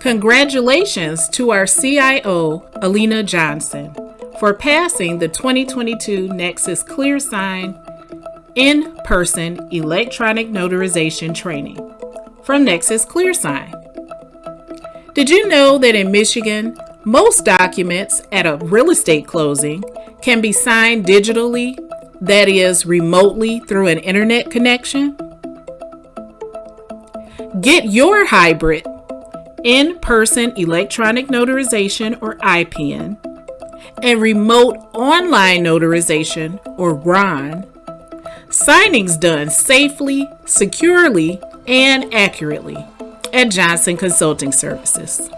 Congratulations to our CIO, Alina Johnson, for passing the 2022 Nexus ClearSign in person electronic notarization training from Nexus ClearSign. Did you know that in Michigan, most documents at a real estate closing can be signed digitally, that is, remotely through an internet connection? Get your hybrid in person electronic notarization or IPN and remote online notarization or RON signings done safely, securely, and accurately at Johnson Consulting Services.